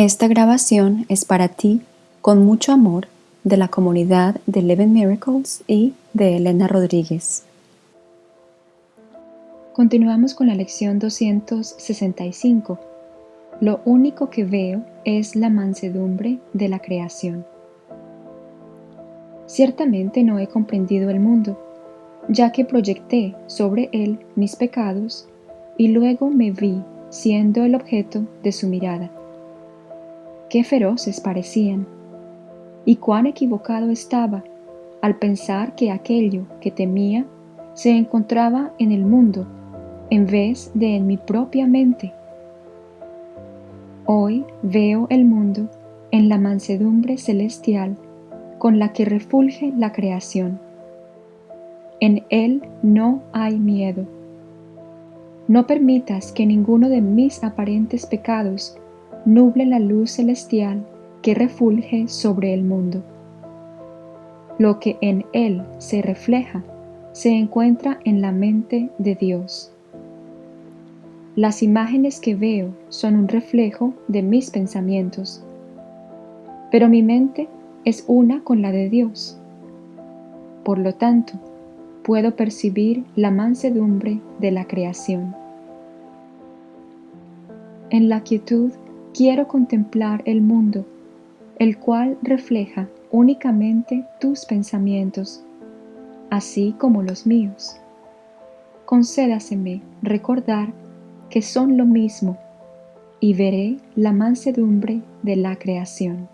Esta grabación es para ti, con mucho amor, de la comunidad de Eleven Miracles y de Elena Rodríguez. Continuamos con la lección 265. Lo único que veo es la mansedumbre de la creación. Ciertamente no he comprendido el mundo, ya que proyecté sobre él mis pecados y luego me vi siendo el objeto de su mirada. Qué feroces parecían, y cuán equivocado estaba al pensar que aquello que temía se encontraba en el mundo en vez de en mi propia mente. Hoy veo el mundo en la mansedumbre celestial con la que refulge la creación. En él no hay miedo. No permitas que ninguno de mis aparentes pecados nuble la luz celestial que refulge sobre el mundo. Lo que en él se refleja se encuentra en la mente de Dios. Las imágenes que veo son un reflejo de mis pensamientos, pero mi mente es una con la de Dios. Por lo tanto, puedo percibir la mansedumbre de la creación. En la quietud quiero contemplar el mundo, el cual refleja únicamente tus pensamientos, así como los míos. Concédaseme recordar que son lo mismo y veré la mansedumbre de la creación.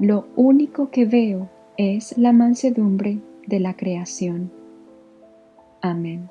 Lo único que veo es la mansedumbre de la creación. Amén.